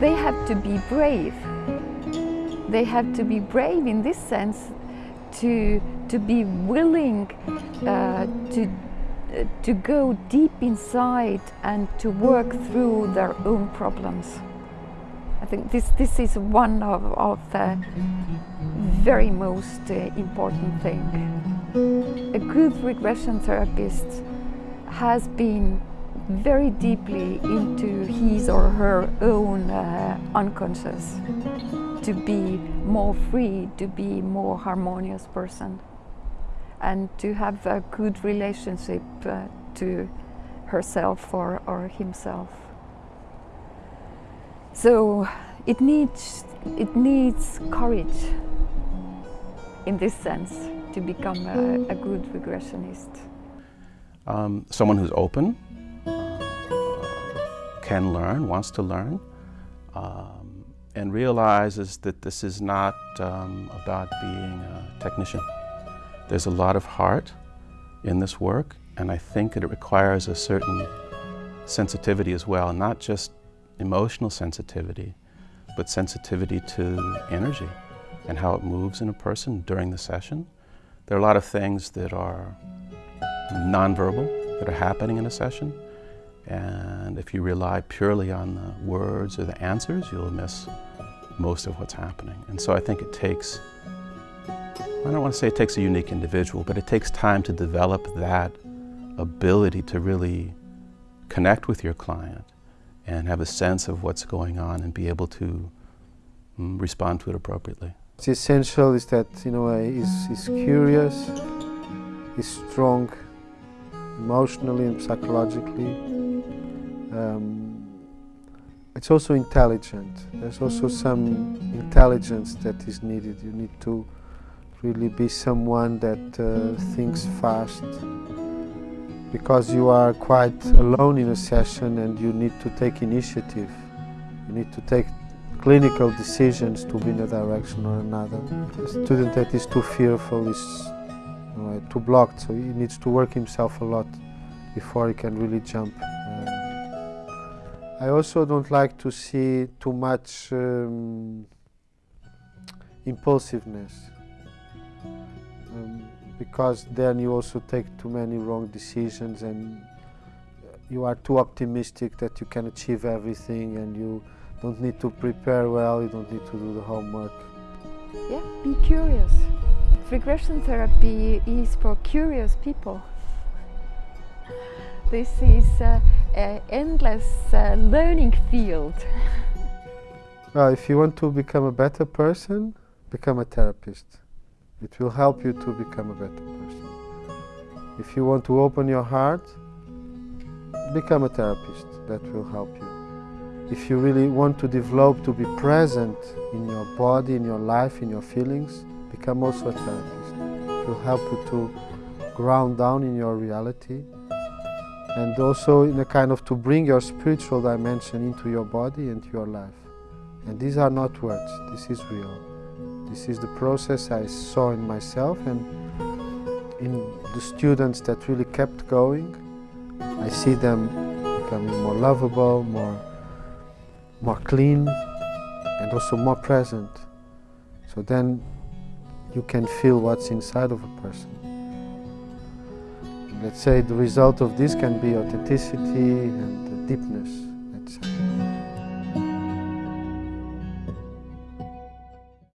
They have to be brave. They have to be brave in this sense to, to be willing uh, to, uh, to go deep inside and to work through their own problems. I think this, this is one of, of the very most uh, important thing. A good regression therapist has been very deeply into his or her own uh, unconscious to be more free, to be more harmonious person and to have a good relationship uh, to herself or, or himself. So it needs, it needs courage in this sense to become a, a good regressionist. Um, someone who's open, can learn, wants to learn, um, and realizes that this is not um, about being a technician. There's a lot of heart in this work, and I think that it requires a certain sensitivity as well, not just emotional sensitivity, but sensitivity to energy and how it moves in a person during the session. There are a lot of things that are nonverbal that are happening in a session, and if you rely purely on the words or the answers, you'll miss most of what's happening. And so I think it takes, I don't want to say it takes a unique individual, but it takes time to develop that ability to really connect with your client and have a sense of what's going on and be able to mm, respond to it appropriately. What's essential is that, you know, he's curious, he's strong emotionally and psychologically, um, it's also intelligent. There's also some intelligence that is needed. You need to really be someone that uh, thinks fast because you are quite alone in a session and you need to take initiative. You need to take clinical decisions to be in a direction or another. A student that is too fearful is you know, too blocked, so he needs to work himself a lot before he can really jump. I also don't like to see too much um, impulsiveness um, because then you also take too many wrong decisions and you are too optimistic that you can achieve everything and you don't need to prepare well, you don't need to do the homework. Yeah, be curious. Regression therapy is for curious people. This is uh, an endless uh, learning field. well, if you want to become a better person, become a therapist. It will help you to become a better person. If you want to open your heart, become a therapist. That will help you. If you really want to develop to be present in your body, in your life, in your feelings, become also a therapist. It will help you to ground down in your reality and also in a kind of to bring your spiritual dimension into your body and your life. And these are not words, this is real. This is the process I saw in myself and in the students that really kept going. I see them becoming more lovable, more, more clean, and also more present. So then you can feel what's inside of a person let's say the result of this can be authenticity and deepness, say.